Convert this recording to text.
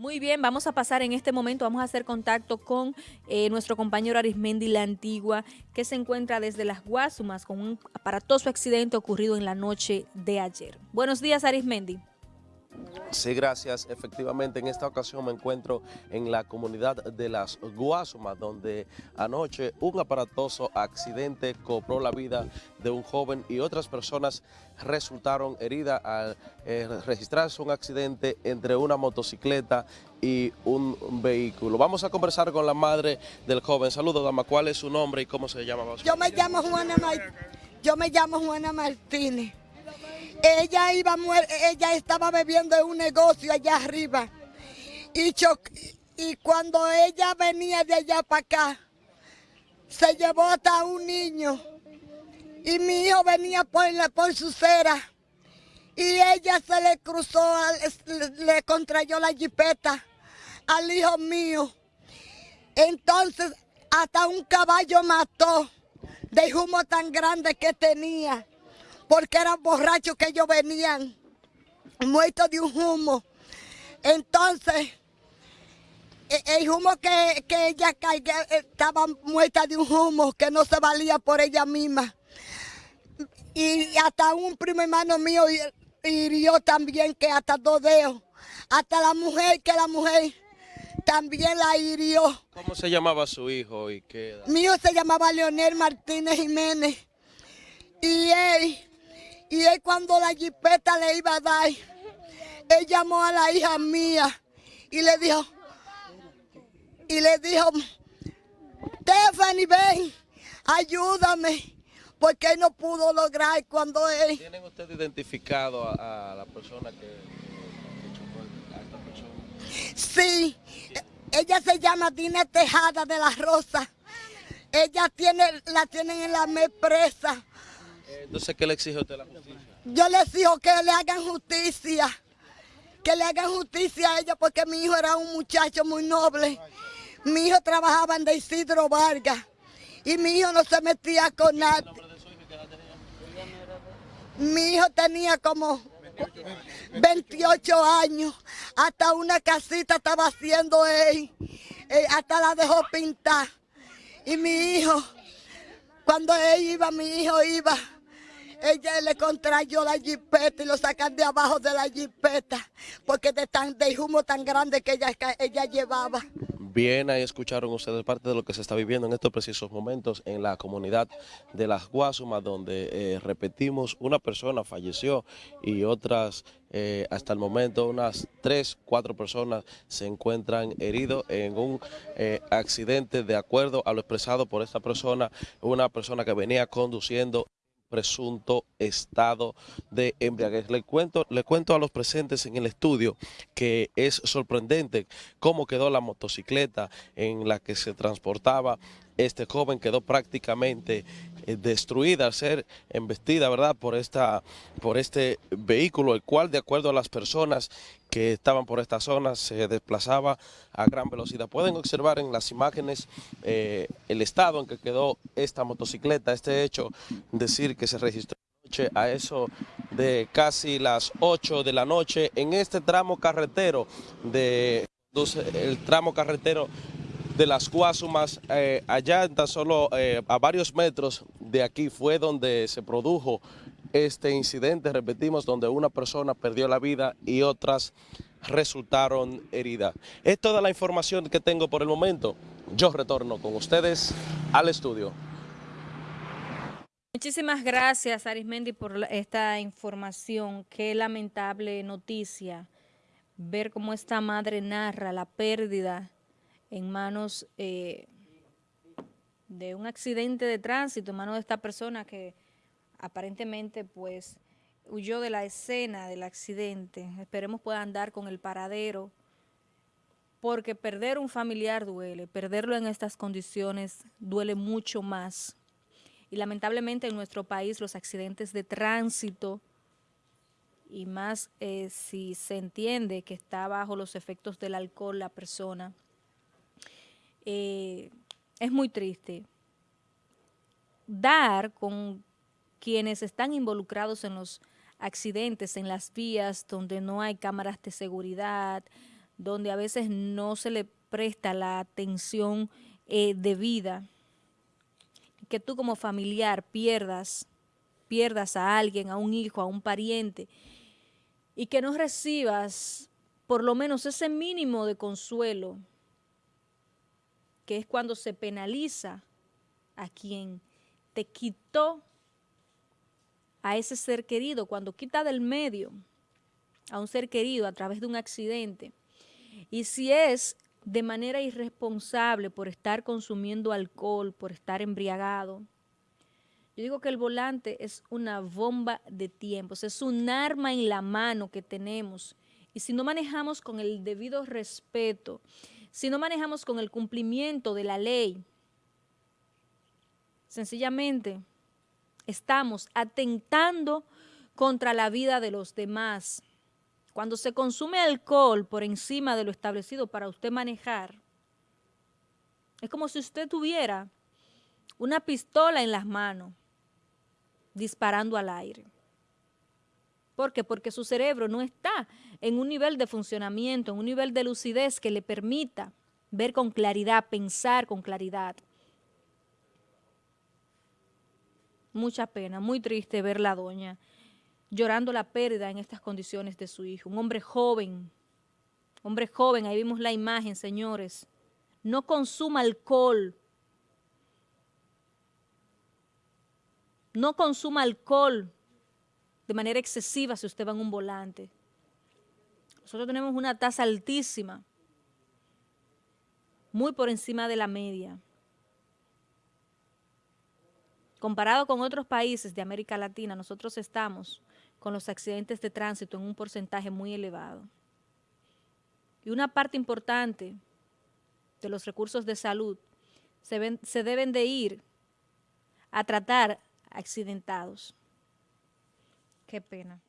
Muy bien, vamos a pasar en este momento, vamos a hacer contacto con eh, nuestro compañero Arismendi La Antigua, que se encuentra desde Las Guasumas con un aparatoso accidente ocurrido en la noche de ayer. Buenos días, Arismendi. Sí, gracias. Efectivamente, en esta ocasión me encuentro en la comunidad de Las Guasumas, donde anoche un aparatoso accidente cobró la vida de un joven y otras personas resultaron heridas al eh, registrarse un accidente entre una motocicleta y un vehículo. Vamos a conversar con la madre del joven. Saludos, dama. ¿Cuál es su nombre y cómo se llama? Yo me llamo Juana, Yo me llamo Juana Martínez. Ella iba ella estaba bebiendo en un negocio allá arriba. Y, y cuando ella venía de allá para acá, se llevó hasta un niño. Y mi hijo venía por, la, por su cera. Y ella se le cruzó, le contrayó la jipeta al hijo mío. Entonces, hasta un caballo mató de humo tan grande que tenía porque eran borrachos que ellos venían muertos de un humo. Entonces, e, el humo que, ella caía estaba muerta de un humo que no se valía por ella misma. Y hasta un primo hermano mío hirió también, que hasta dos dedos. Hasta la mujer, que la mujer también la hirió. ¿Cómo se llamaba su hijo y qué Mi hijo se llamaba Leonel Martínez Jiménez. Y él y él cuando la jipeta le iba a dar, él llamó a la hija mía y le dijo, y le dijo, Stephanie, ven, ayúdame, porque él no pudo lograr cuando él... ¿Tienen ustedes identificado a, la persona que, chocó a esta persona? Sí, ella se llama Dina Tejada de la Rosa. Ella tiene, la tienen en la mes presa entonces, ¿qué le exige usted a la justicia? Yo le exijo que le hagan justicia, que le hagan justicia a ella porque mi hijo era un muchacho muy noble. Mi hijo trabajaba en de Isidro Vargas y mi hijo no se metía con nadie. Mi hijo tenía como 28 años, hasta una casita estaba haciendo él, eh, hasta la dejó pintar. Y mi hijo, cuando él iba, mi hijo iba ella le contrayó la jipeta y lo sacan de abajo de la jipeta porque de, tan, de humo tan grande que ella, ella llevaba. Bien, ahí escucharon ustedes parte de lo que se está viviendo en estos precisos momentos en la comunidad de Las Guasumas, donde eh, repetimos, una persona falleció y otras, eh, hasta el momento, unas tres, cuatro personas se encuentran heridos en un eh, accidente de acuerdo a lo expresado por esta persona, una persona que venía conduciendo presunto estado de embriaguez. Le cuento, le cuento a los presentes en el estudio que es sorprendente cómo quedó la motocicleta en la que se transportaba este joven quedó prácticamente eh, destruida al ser embestida, ¿verdad?, por, esta, por este vehículo, el cual, de acuerdo a las personas que estaban por esta zona, se desplazaba a gran velocidad. Pueden observar en las imágenes eh, el estado en que quedó esta motocicleta, este hecho, decir que se registró a eso de casi las 8 de la noche en este tramo carretero de el tramo carretero de las Guasumas, eh, allá tan solo eh, a varios metros de aquí fue donde se produjo este incidente, repetimos, donde una persona perdió la vida y otras resultaron heridas. Es toda la información que tengo por el momento. Yo retorno con ustedes al estudio. Muchísimas gracias, Arismendi, por esta información. Qué lamentable noticia ver cómo esta madre narra la pérdida en manos eh, de un accidente de tránsito, en manos de esta persona que aparentemente pues huyó de la escena del accidente. Esperemos pueda andar con el paradero, porque perder un familiar duele, perderlo en estas condiciones duele mucho más. Y lamentablemente en nuestro país los accidentes de tránsito, y más eh, si se entiende que está bajo los efectos del alcohol la persona, eh, es muy triste. Dar con quienes están involucrados en los accidentes, en las vías donde no hay cámaras de seguridad, donde a veces no se le presta la atención eh, debida, que tú como familiar pierdas, pierdas a alguien, a un hijo, a un pariente, y que no recibas por lo menos ese mínimo de consuelo, que es cuando se penaliza a quien te quitó a ese ser querido, cuando quita del medio a un ser querido a través de un accidente. Y si es de manera irresponsable por estar consumiendo alcohol, por estar embriagado, yo digo que el volante es una bomba de tiempos, es un arma en la mano que tenemos. Y si no manejamos con el debido respeto, si no manejamos con el cumplimiento de la ley, sencillamente estamos atentando contra la vida de los demás. Cuando se consume alcohol por encima de lo establecido para usted manejar, es como si usted tuviera una pistola en las manos disparando al aire. ¿Por qué? Porque su cerebro no está en un nivel de funcionamiento, en un nivel de lucidez que le permita ver con claridad, pensar con claridad. Mucha pena, muy triste ver la doña llorando la pérdida en estas condiciones de su hijo. Un hombre joven, hombre joven, ahí vimos la imagen, señores. No consuma alcohol. No consuma alcohol de manera excesiva si usted va en un volante. Nosotros tenemos una tasa altísima, muy por encima de la media. Comparado con otros países de América Latina, nosotros estamos con los accidentes de tránsito en un porcentaje muy elevado. Y una parte importante de los recursos de salud se, se deben de ir a tratar accidentados. Qué pena.